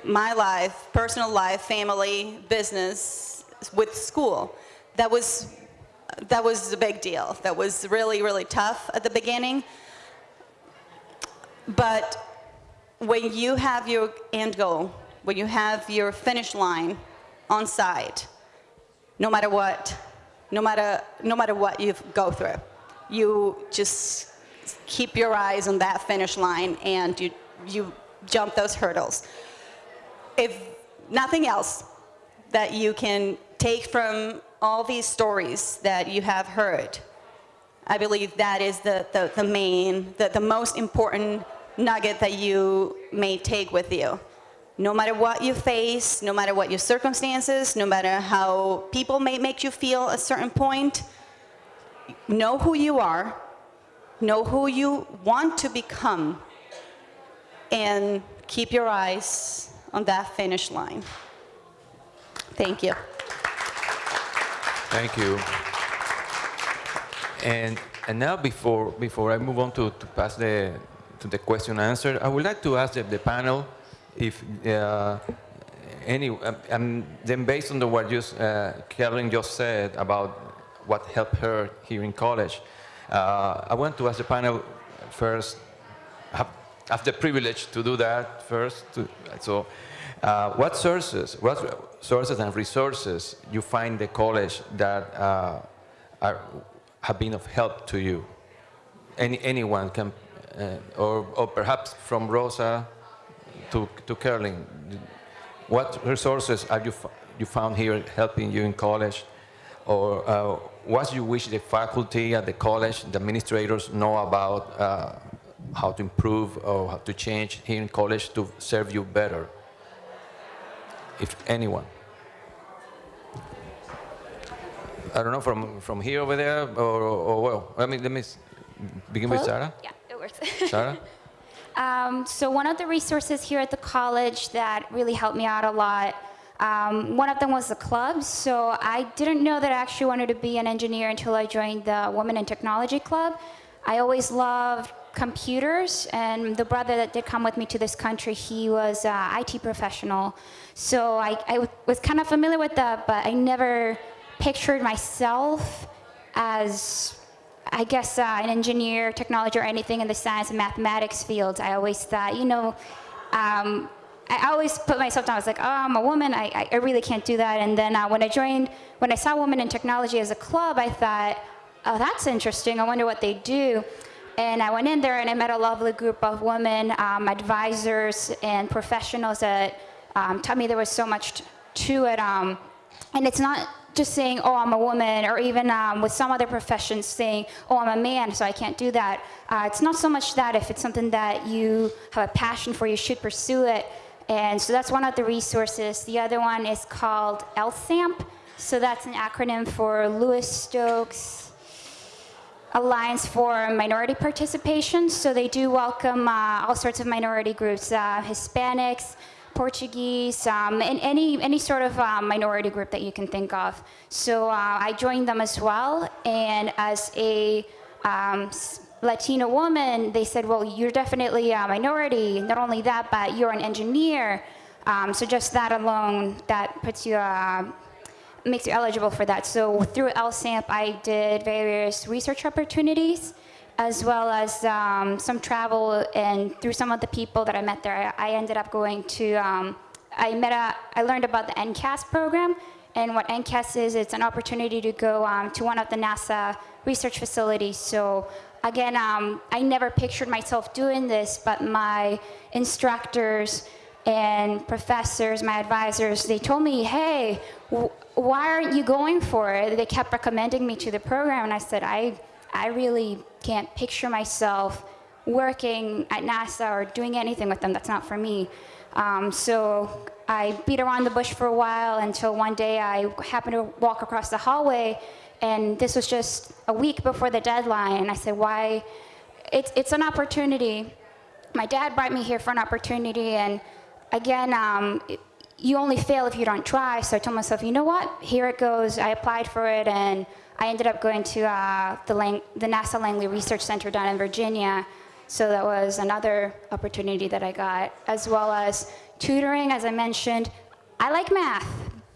my life, personal life, family, business, with school. That was, that was a big deal. That was really, really tough at the beginning. But when you have your end goal, when you have your finish line on site, no matter what, no matter, no matter what you go through. You just keep your eyes on that finish line and you, you jump those hurdles. If nothing else, that you can take from all these stories that you have heard. I believe that is the, the, the main, the, the most important nugget that you may take with you. No matter what you face, no matter what your circumstances, no matter how people may make you feel a certain point, know who you are, know who you want to become, and keep your eyes on that finish line. Thank you. Thank you. And, and now before, before I move on to, to pass the, to the question and answer, I would like to ask the, the panel if uh, any, um, um, then based on the, what just, uh, Carolyn just said about what helped her here in college, uh, I want to ask the panel first, have, have the privilege to do that first. To, so, uh, what sources, what sources and resources you find the college that uh, are, have been of help to you? Any, anyone can, uh, or, or perhaps from Rosa to, to Carolyn, what resources have you, f- you found here helping you in college? Or uh, what you wish the faculty at the college, the administrators know about uh, how to improve or how to change here in college to serve you better? If anyone. I don't know, from, from here over there, or, or well, I mean, let me begin with Sarah. Yeah, it works. Sarah? Um, so one of the resources here at the college that really helped me out a lot, um, one of them was the clubs. So I didn't know that I actually wanted to be an engineer until I joined the Women in Technology Club. I always loved computers, and the brother that did come with me to this country, he was an IT professional. So I, I was kind of familiar with that, but I never pictured myself as I guess uh, an engineer, technology, or anything in the science and mathematics fields. I always thought, you know, um, I always put myself down. I was like, oh, I'm a woman. I, I- really can't do that. And then uh, when I joined, when I saw Women in Technology as a club, I thought, oh, that's interesting. I wonder what they do. And I went in there and I met a lovely group of women, um, advisors, and professionals that um, taught me there was so much to it. Um, and it's not just saying, oh, I'm a woman, or even um, with some other professions saying, oh, I'm a man, so I can't do that. Uh, it's not so much that if it's something that you have a passion for, you should pursue it. And so that's one of the resources. The other one is called LSAMP. So that's an acronym for Louis Stokes Alliance for Minority Participation. So they do welcome uh, all sorts of minority groups, uh, Hispanics, Portuguese, um, and any, any sort of uh, minority group that you can think of. So uh, I joined them as well, and as a um, woman, they said, well, you're definitely a minority. Not only that, but you're an engineer. Um, so just that alone, that puts you, uh, makes you eligible for that. So through LSAMP, I did various research opportunities as well as um, some travel and through some of the people that I met there, I I ended up going to, um, I met a, I learned about the NCAS program and what NCAS is, it's an opportunity to go um, to one of the NASA research facilities. So again, um, I never pictured myself doing this, but my instructors and professors, my advisors, they told me, hey, why aren't you going for it? They kept recommending me to the program, and I said, I, I really can't picture myself working at NASA or doing anything with them. That's not for me. Um, so I beat around the bush for a while until one day I happened to walk across the hallway, and this was just a week before the deadline. And I said, why? It's, it's an opportunity my dad brought me here for an opportunity, and again, um, you only fail if you don't try. So I told myself, you know what? Here it goes. I applied for it, and I ended up going to uh, the, Lang- the NASA Langley Research Center down in Virginia. So that was another opportunity that I got, as well as tutoring, as I mentioned. I like math,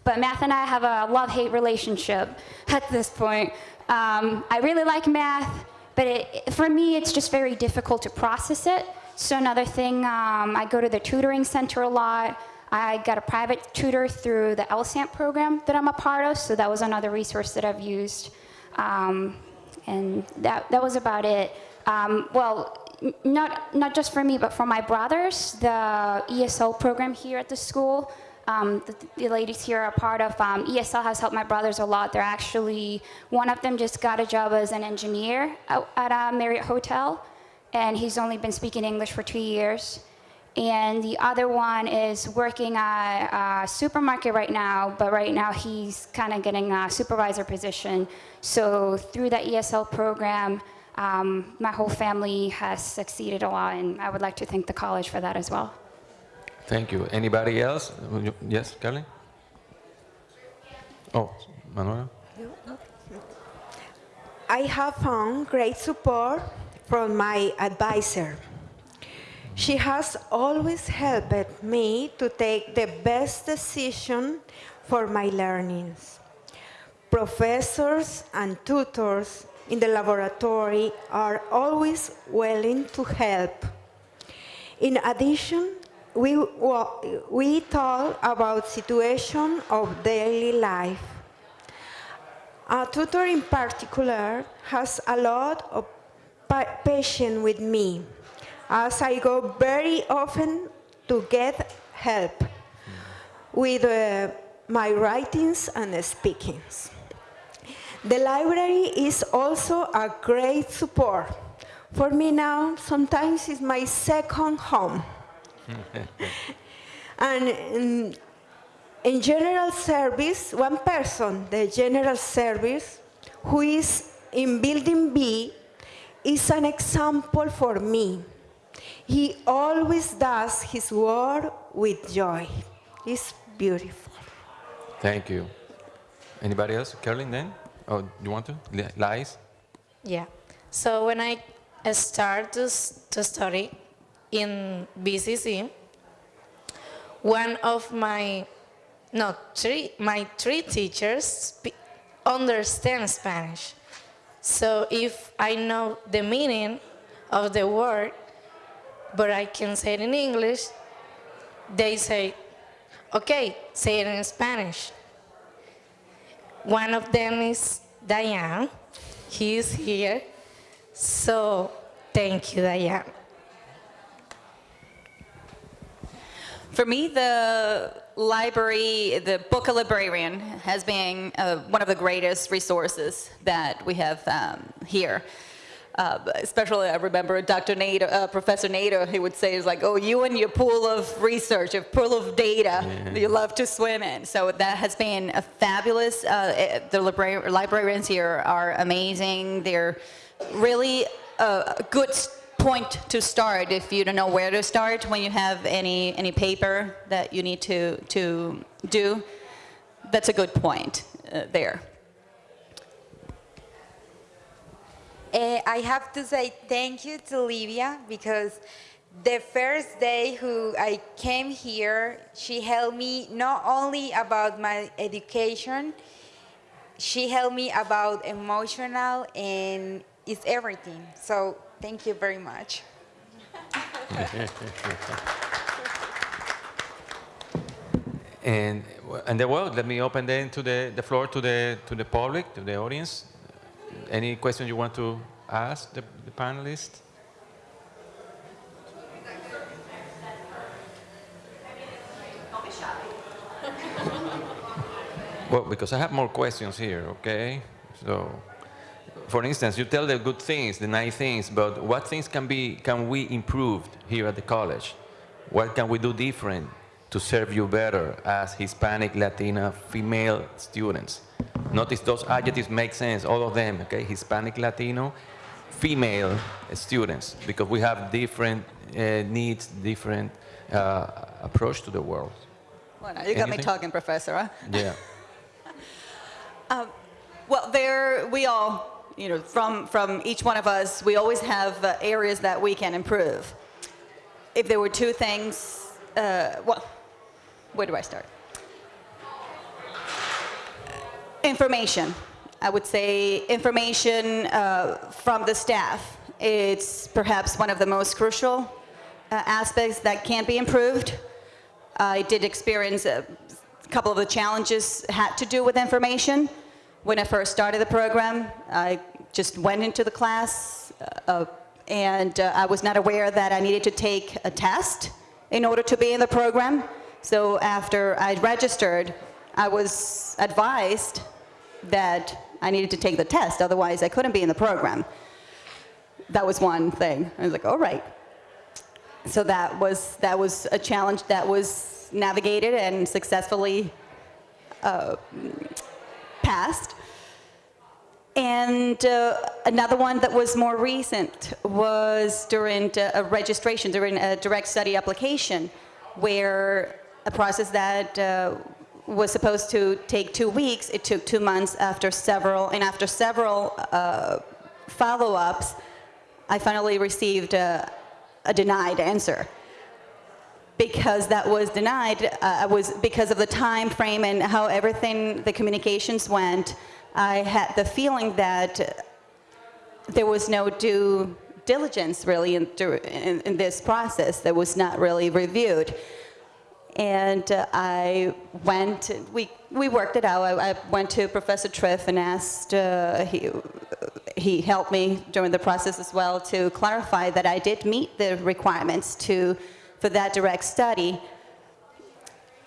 but math and I have a love-hate relationship at this point. Um, I really like math, but it, for me, it's just very difficult to process it. So another thing, um, I go to the tutoring center a lot. I got a private tutor through the LSAMP program that I'm a part of, so that was another resource that I've used. Um, and that, that was about it. Um, well, not, not just for me, but for my brothers, the ESL program here at the school, um, the, the ladies here are part of. Um, ESL has helped my brothers a lot. They're actually, one of them just got a job as an engineer at, at a Marriott Hotel, and he's only been speaking English for two years. And the other one is working at a supermarket right now, but right now he's kind of getting a supervisor position. So through that ESL program, um, my whole family has succeeded a lot, and I would like to thank the college for that as well. Thank you. Anybody else? Yes, Carly? Oh, Manuela? I have found great support from my advisor. She has always helped me to take the best decision for my learnings. Professors and tutors in the laboratory are always willing to help. In addition, we, we talk about situation of daily life. A tutor in particular has a lot of patience with me as I go very often to get help with uh, my writings and speakings. The library is also a great support. For me now, sometimes it's my second home. and in, in general service, one person, the general service, who is in building B, is an example for me. He always does his work with joy. It's beautiful. Thank you. Anybody else? Carolyn, then? Oh, you want to? Li- Lais? Yeah. So when I start to, to study in BCC, one of my, no, three, my three teachers understand Spanish. So if I know the meaning of the word, but I can say it in English, they say, okay, say it in Spanish. One of them is Diane. He is here. So thank you, Diane. For me, the library, the book a librarian, has been uh, one of the greatest resources that we have um, here. Uh, especially, I remember Dr. Nader, uh, Professor Nader, he would say, is like, oh, you and your pool of research, your pool of data that you love to swim in. So that has been a fabulous, uh, eh, the libra- librarians here are amazing. They're really a a good point to start if you don't know where to start when you have any, any paper that you need to, to do. That's a good point uh, there. Uh, I have to say thank you to Livia because the first day who I came here, she helped me not only about my education, she helped me about emotional and it's everything. So thank you very much. And, and the, well, let me open then to the, the floor to the, to the public, to the audience. Any question you want to ask the, the panelists? Well, because I have more questions here, okay? So, for instance, you tell the good things, the nice things, but what things can be can we improve here at the college? What can we do different to serve you better as Hispanic, Latina, female students? Notice those adjectives make sense, all of them, okay? Hispanic, Latino, female students, because we have different uh, needs, different uh, approach to the world. Well, now you got me talking, Professor. Huh? Yeah. Well, there we all, you know, from from each one of us, we always have uh, areas that we can improve. If there were two things, uh, well, where do I start? Information. I would say information uh, from the staff. It's perhaps one of the most crucial uh, aspects that can be improved. I did experience a couple of the challenges had to do with information. When I first started the program, I just went into the class uh, and uh, I was not aware that I needed to take a test in order to be in the program. So after I registered, I was advised that I needed to take the test, otherwise I couldn't be in the program. That was one thing. I was like, all right. So that was, that was a challenge that was navigated and successfully uh, passed. And uh, another one that was more recent was during uh, a registration, during a direct study application, where a process that uh, was supposed to take two weeks, it took two months after several, and after several uh, follow-ups, I finally received a, a denied answer. Because that was denied uh, was because of the time frame and how everything the communications went i had the feeling that there was no due diligence really in, in, in this process that was not really reviewed and uh, I went, we, we worked it out. I, I went to Professor Triff and asked, uh, he, he helped me during the process as well to clarify that I did meet the requirements to, for that direct study.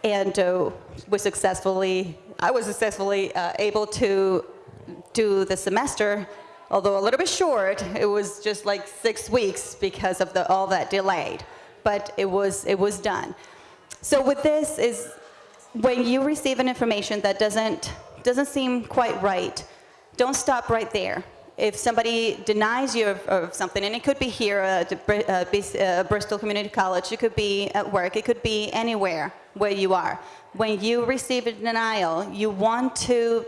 And uh, was successfully, I was successfully uh, able to do the semester, although a little bit short. It was just like six weeks because of the, all that delayed, but it was, it was done. So with this is when you receive an information that doesn't, doesn't seem quite right, don't stop right there. If somebody denies you of, of something, and it could be here at uh, Bristol Community College, it could be at work, it could be anywhere where you are. When you receive a denial, you want to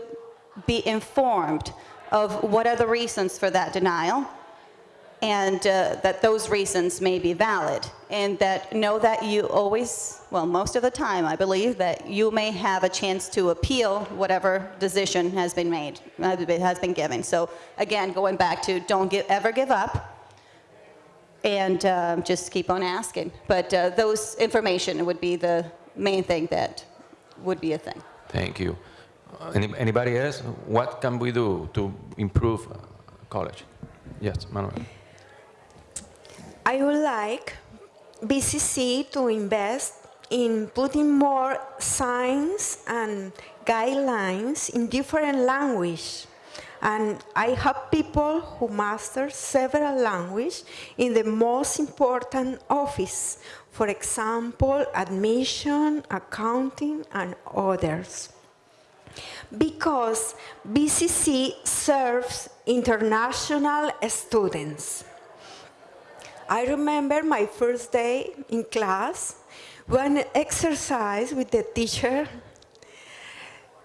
be informed of what are the reasons for that denial, and uh, that those reasons may be valid and that know that you always, well, most of the time, I believe, that you may have a chance to appeal whatever decision has been made, has been given. So again, going back to don't give, ever give up and uh, just keep on asking. But uh, those information would be the main thing that would be a thing. Thank you. Any, anybody else? What can we do to improve uh, college? Yes, Manuel. I would like BCC to invest in putting more signs and guidelines in different language. And I have people who master several languages in the most important office. For example, admission, accounting, and others. Because BCC serves international students. I remember my first day in class, one exercise with the teacher,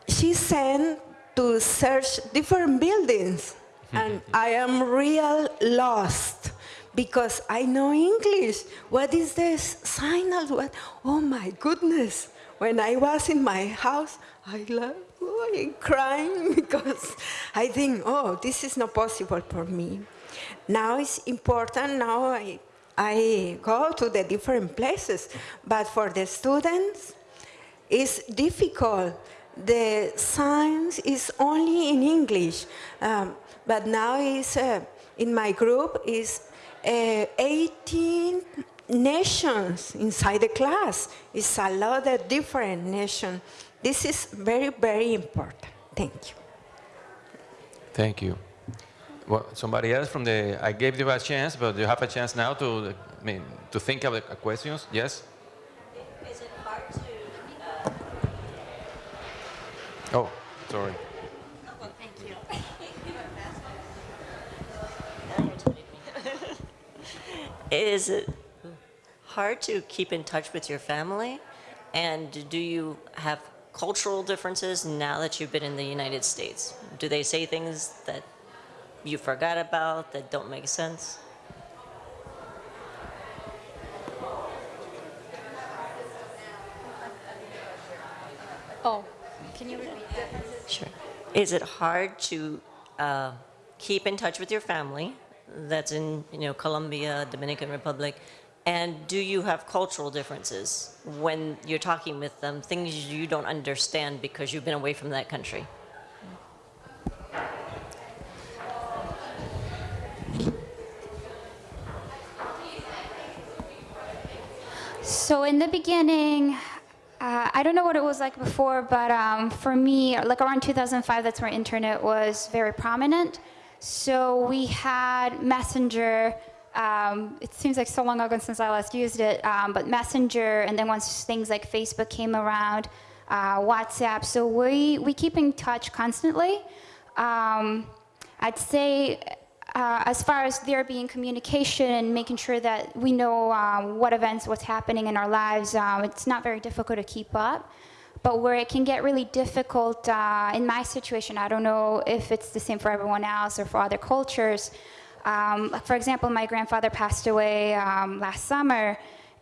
she sent to search different buildings, and I am real lost because I know English. What is this signal? What? Oh my goodness. When I was in my house, I love oh, crying because I think, oh, this is not possible for me. Now it's important, now I, I go to the different places, but for the students, it's difficult. The science is only in English, um, but now is uh, in my group is uh, 18 nations inside the class. It's a lot of different nations. This is very, very important. Thank you. Thank you. Well, somebody else from the, I gave you a chance, but you have a chance now to, I mean, to think of the questions. Yes? Is it hard to, uh, Oh, sorry. well, thank you. Is it hard to keep in touch with your family? And do you have cultural differences now that you've been in the United States? Do they say things that you forgot about that don't make sense? Oh, can you repeat that? Sure. Is it hard to uh, keep in touch with your family that's in, you know, Colombia, Dominican Republic, and do you have cultural differences when you're talking with them, things you don't understand because you've been away from that country? So in the beginning, Uh, I don't know what it was like before, but um, for me, like around 2005, that's where internet was very prominent. So we had Messenger. Um, it seems like so long ago since I last used it, um, but Messenger, and then once things like Facebook came around, uh, WhatsApp. So we we keep in touch constantly. Um, I'd say uh, as far as there being communication and making sure that we know um, what events, what's happening in our lives, um, it's not very difficult to keep up. But where it can get really difficult, uh, in my situation, I don't know if it's the same for everyone else or for other cultures. Um, for example, my grandfather passed away um, last summer,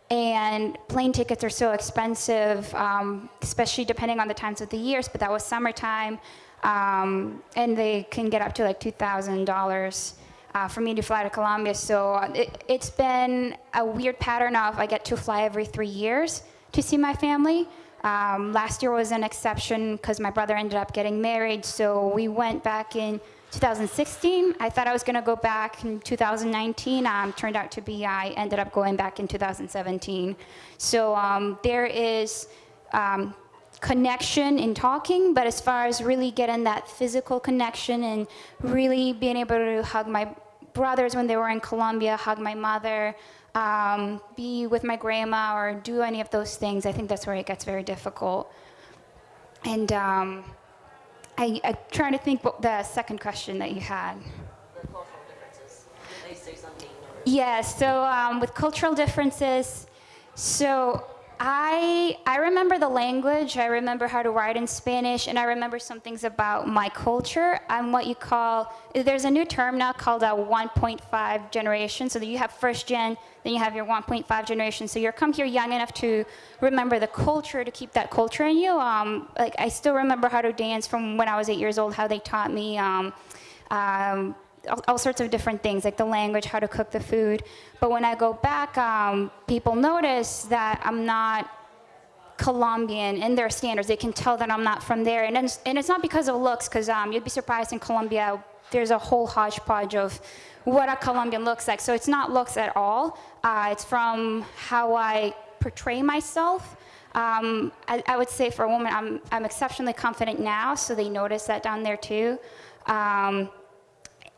and plane tickets are so expensive, um, especially depending on the times of the years, but that was summertime. Um, and they can get up to like $2,000 uh, for me to fly to Colombia. So uh, it, it's been a weird pattern of I get to fly every three years to see my family. Um, last year was an exception because my brother ended up getting married. So we went back in 2016. I thought I was going to go back in 2019. Um, turned out to be I ended up going back in 2017. So um, there is um, connection in talking, but as far as really getting that physical connection and really being able to hug my brothers when they were in Colombia, hug my mother, um, be with my grandma, or do any of those things, I think that's where it gets very difficult. And um, I, I'm trying to think what the second question that you had. Yeah, so um, with cultural differences, so I, I remember the language, I remember how to write in Spanish, and I remember some things about my culture. I'm what you call, there's a new term now called a 1.5 generation. So you have first gen, then you have your 1.5 generation. So you're come here young enough to remember the culture, to keep that culture in you. Um, like I still remember how to dance from when I was eight years old, how they taught me. Um, um, all, all, sorts of different things, like the language, how to cook the food. But when I go back, um, people notice that I'm not Colombian in their standards. They can tell that I'm not from there. And it's, and it's not because of looks, because um, you'd be surprised in Colombia, there's a whole hodgepodge of what a Colombian looks like. So it's not looks at all. Uh, it's from how I portray myself. Um, I, I, would say for a woman, I'm, I'm exceptionally confident now, so they notice that down there too. Um,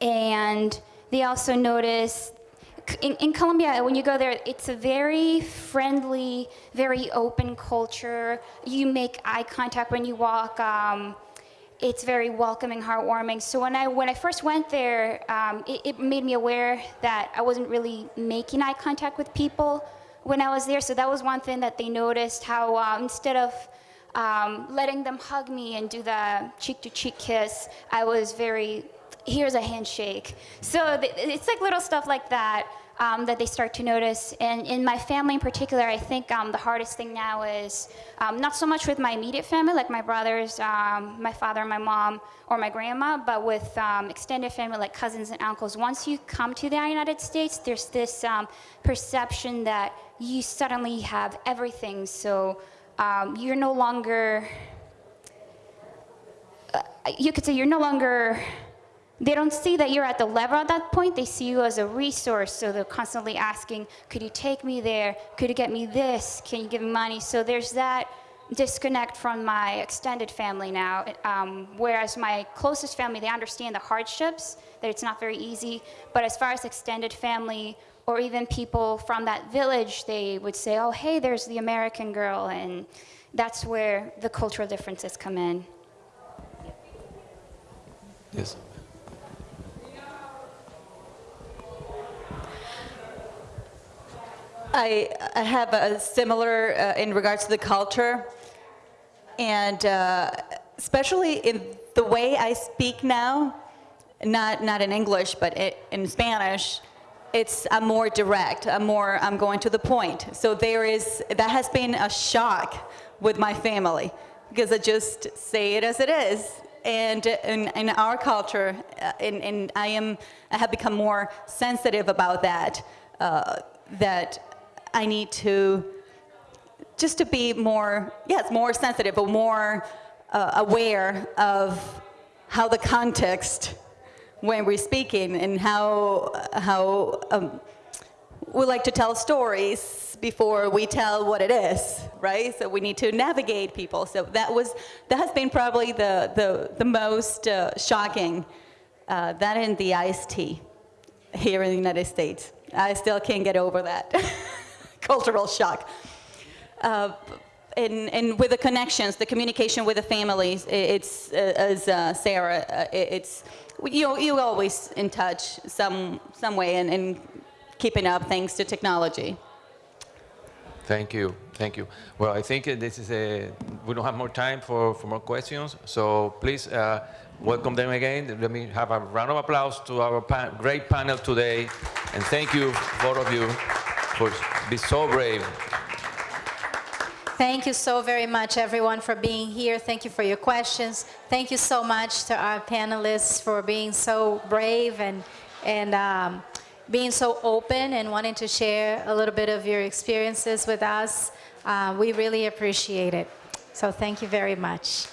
and they also notice in, in, Colombia, when you go there, it's a very friendly, very open culture. You make eye contact when you walk. Um, it's very welcoming, heartwarming. So when I when I first went there, um, it, it, made me aware that I wasn't really making eye contact with people when I was there. So that was one thing that they noticed. How uh, instead of um, letting them hug me and do the cheek-to-cheek -cheek kiss, I was very here's a handshake. So it's like little stuff like that um, that they start to notice. And in my family in particular, I think um, the hardest thing now is um, not so much with my immediate family, like my brothers, um, my father, my mom, or my grandma, but with um, extended family like cousins and uncles. Once you come to the United States, there's this um, perception that you suddenly have everything. So you're no longer, uh, you could say you're no longer they don't see that you're at the level at that point. They see you as a resource. So they're constantly asking, could you take me there? Could you get me this? Can you give me money? So there's that disconnect from my extended family now. Um, whereas my closest family, they understand the hardships, that it's not very easy. But as far as extended family, or even people from that village, they would say, oh, hey, there's the American girl. And that's where the cultural differences come in. Yes. I, I have a similar uh, in regards to the culture, and uh, especially in the way I speak now, not not in English, but it, in Spanish, it's I'm more direct. I'm more I'm going to the point. So there is that has been a shock with my family because I just say it as it is. And in, in our culture, uh, and, and I am I have become more sensitive about that. Uh, that I need to, just to be more, yes, more sensitive or more uh, aware of how the context when we're speaking and how, how um, we like to tell stories before we tell what it is, right? So we need to navigate people. So that was that has been probably the the, the most uh, shocking. Uh, that in the iced tea here in the United States. I still can't get over that cultural shock. Uh, and, and with the connections, the communication with the families, it's, uh, as uh, Sarah, uh, it's, you, you always in touch some, some way and, and keeping up thanks to technology. Thank you, thank you. Well, I think uh, this is a, we don't have more time for, for more questions, so please uh, welcome them again. Let me have a round of applause to our great panel today, and thank you, both of you, for being so brave. Thank you so very much, everyone, for being here. Thank you for your questions. Thank you so much to our panelists for being so brave and, and um, being so open and wanting to share a little bit of your experiences with us. Uh, we really appreciate it. So thank you very much.